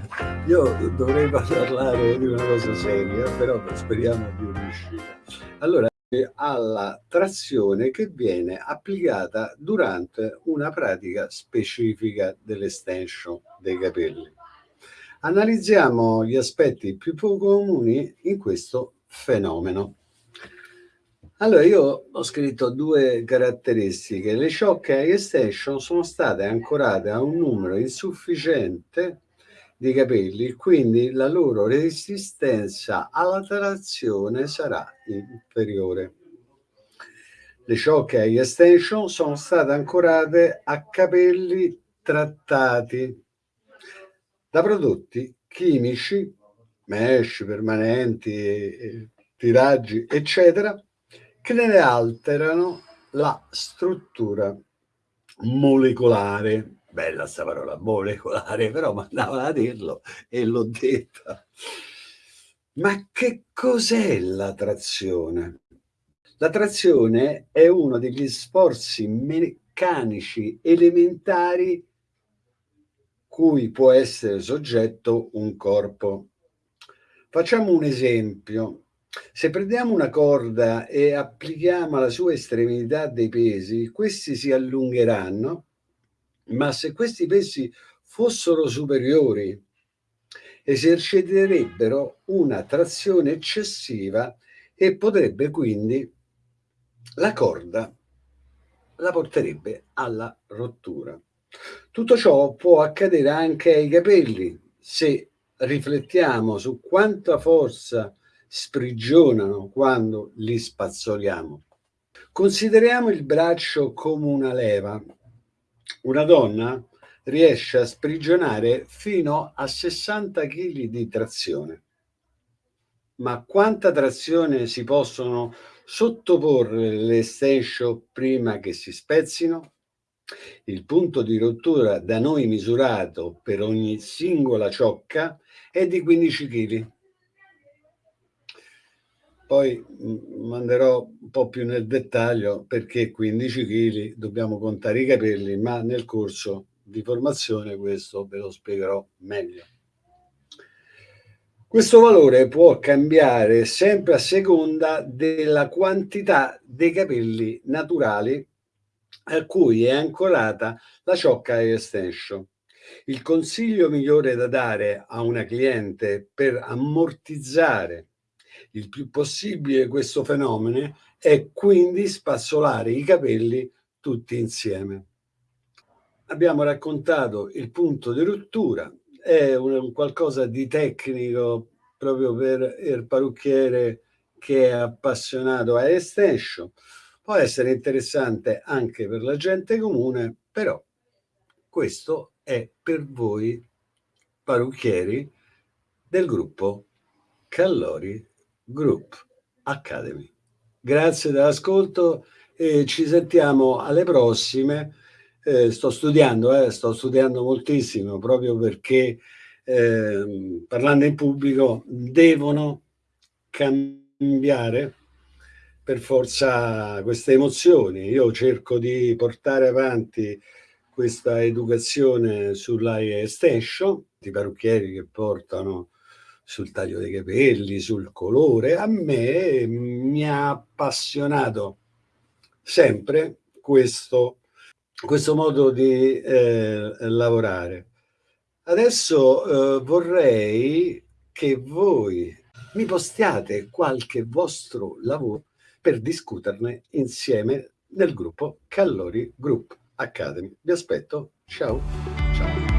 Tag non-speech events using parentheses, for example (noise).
(laughs) io dovrei parlare di una cosa seria, però speriamo di riuscire. Allora, alla trazione che viene applicata durante una pratica specifica dell'estension dei capelli. Analizziamo gli aspetti più comuni in questo fenomeno. Allora, io ho scritto due caratteristiche. Le shock extension sono state ancorate a un numero insufficiente di capelli, quindi la loro resistenza alla trazione sarà inferiore. Le shock eye extension sono state ancorate a capelli trattati da prodotti chimici, mesh, permanenti, tiraggi, eccetera, che ne alterano la struttura molecolare. Bella sta parola, molecolare, (laughs) però mandava a dirlo e l'ho detta. Ma che cos'è la trazione? La trazione è uno degli sforzi meccanici elementari cui può essere soggetto un corpo. Facciamo un esempio. Se prendiamo una corda e applichiamo alla sua estremità dei pesi, questi si allungheranno, ma se questi pesi fossero superiori, eserciterebbero una trazione eccessiva e potrebbe quindi la corda la porterebbe alla rottura. Tutto ciò può accadere anche ai capelli se riflettiamo su quanta forza sprigionano quando li spazzoliamo. Consideriamo il braccio come una leva. Una donna riesce a sprigionare fino a 60 kg di trazione. Ma quanta trazione si possono sottoporre le extension prima che si spezzino? Il punto di rottura da noi misurato per ogni singola ciocca è di 15 kg. Poi manderò un po' più nel dettaglio perché 15 kg dobbiamo contare i capelli, ma nel corso di formazione questo ve lo spiegherò meglio. Questo valore può cambiare sempre a seconda della quantità dei capelli naturali a cui è ancorata la ciocca extension. Il consiglio migliore da dare a una cliente per ammortizzare il più possibile questo fenomeno è quindi spazzolare i capelli tutti insieme. Abbiamo raccontato il punto di rottura, è un, qualcosa di tecnico proprio per il parrucchiere che è appassionato a extension. Può essere interessante anche per la gente comune, però questo è per voi parrucchieri del gruppo Callori Group Academy. Grazie dell'ascolto e ci sentiamo alle prossime. Eh, sto studiando, eh, sto studiando moltissimo proprio perché eh, parlando in pubblico devono cambiare per forza queste emozioni. Io cerco di portare avanti questa educazione sulla extension, i parrucchieri che portano sul taglio dei capelli, sul colore. A me mi ha appassionato sempre questo, questo modo di eh, lavorare. Adesso eh, vorrei che voi mi postiate qualche vostro lavoro per discuterne insieme nel gruppo Callori Group Academy. Vi aspetto, ciao! ciao.